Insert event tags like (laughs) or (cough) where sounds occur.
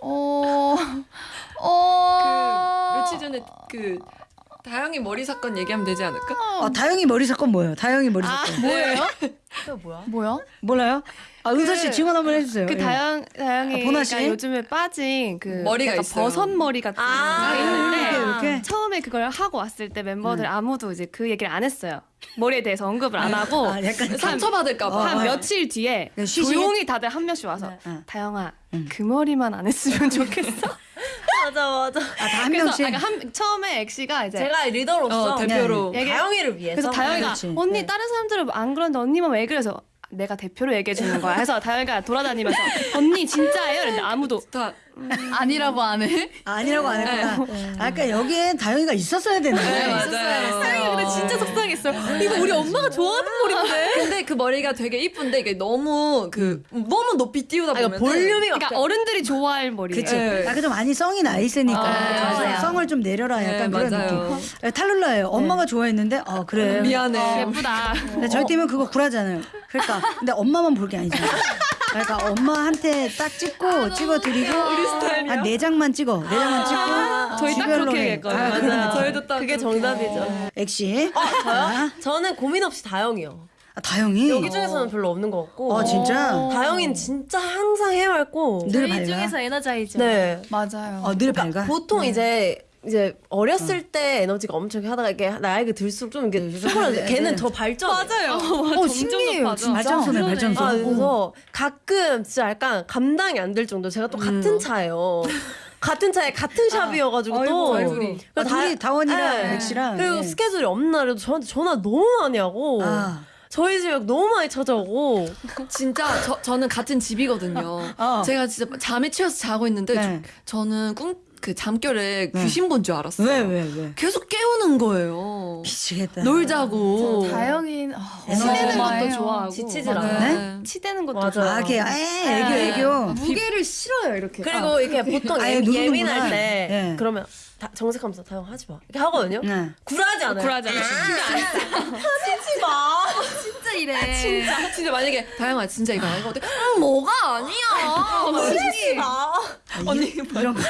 어. 어. 며칠 전에 그 다영이 머리 사건 얘기하면 되지 않을까? 어, 다영이 머리 사건 뭐예요? 다영이 머리 사건. 뭐예요? 또 뭐야? 뭐야? 몰라요? 아, 은서 씨 그- 증언 한번 해주세요. 그 예. 다영 아, 다영이가 보나 씨? 요즘에 빠진 그 머리가 있어요. 버섯 머리 같은 아, 게 있는데 이렇게, 이렇게? 처음에 그걸 하고 왔을 때 멤버들 아무도 이제 그 얘기를 안 했어요. 머리에 대해서 언급을 안 하고 아, 약간 상처받을까 봐. 한 어. 며칠 뒤에 네? 조용히 다들 한 명씩 와서 네. 다영아 그 머리만 안 했으면 좋겠어. (laughs) 맞아 맞아. 아, 다한 그래서 명씩. 아까 한, 처음에 엑시가 이제 제가 리더로서 어, 대표로. 얘기- 다영이를 위해서. 그래서 다영이가 그렇지. 언니 네. 다른 사람들은 안 그러는데 언니만 왜 그래서 내가 대표로 얘기해 주는 거야. 해서 다영이가 돌아다니면서 언니 진짜예요? 근데 아무도 다 아니라고 안 해? 아, 아니라고 안 했구나. 아, 그러니까 여기엔 다영이가 있었어야 되는데. 네, 맞아요. 다영이 근데 진짜 속상했어요. 이거 우리 엄마가 좋아하는 머리인데. 근데 그 머리가 되게 이쁜데 이게 너무 그 너무 높이 띄우다 아, 보면 이거 볼륨이 막. 그러니까 어른들이 좋아할 머리예요. 그치. 네. 아, 그좀 많이 성이 나 있으니까. 아, 맞아요. 성을 좀 내려라. 약간 네, 그런 맞아요. 느낌. 아, 탈룰라예요. 엄마가 좋아했는데, 아, 그래. 미안해. 예쁘다. 근데 저희 팀은 그거 굴하잖아요. 그러니까 근데 엄마만 볼 게 아니잖아요. (laughs) 그러니까 엄마한테 딱 찍고 찍어드리고 한 네 장만 찍어. 네 장만 찍고 저희 딱 주별로 그렇게 해. 얘기했거든요. 아, 느낌. 저희도 딱 그게. 정답이죠. 엑시. 어, 저요? 저는 고민 없이 다영이요. 아, 다영이. 여기 중에서는 별로 없는 것 같고. 어 진짜. 다영이는 진짜 항상 해맑고. 늘 밝아. 에너자이죠. 네. 맞아요. 어, 늘 밝아. 보통 이제 이제 어렸을 때 에너지가 엄청 하다가 이게 나이가 들수록 좀 이게 조금 네, 걔는 네. 더 발전. 맞아요. 어 신기 진짜. 발전소네 발전소. 아, 그래서 가끔 진짜 약간 감당이 안 될 정도. 제가 또 같은 차예요. 같은 차에 같은 샵이어가지고 또. 아이고. 아, 둘이 다원이랑 네. 엑시랑. 그리고 네. 스케줄이 없는 날에도 저한테 전화 너무 많이 하고. 아. 저희 집에 너무 많이 찾아오고. (laughs) 진짜 저, 저는 같은 집이거든요. 어. 제가 진짜 잠에 취해서 자고 있는데 네. 저, 는 꿈, 그 잠결에 귀신 본 줄 알았어요. 왜 왜 왜? 계속 깨우는 거예요. 미치겠다. 놀자고. 다영인 어, 치대는 어마어마해요. 것도 좋아하고 지치질 막 않아요. 네. 치대는 것도 맞아요. 좋아하고. 아, 걔, 에, 애교, 애교. 무게를 싫어요 이렇게. 그리고 이렇게 보통 (laughs) 아예 예. 예민할 때 예. 그러면 다 정색하면서 다영 하지 마 이렇게 하거든요. 네. 굴하지 않아요. 굴하지 않아요. 하지 마. (laughs) 진짜 이래. 진짜 진짜 만약에 다영아 진짜 이거 아니거든. 음, 뭐가 아니야. 하지 마. 언니 이런 거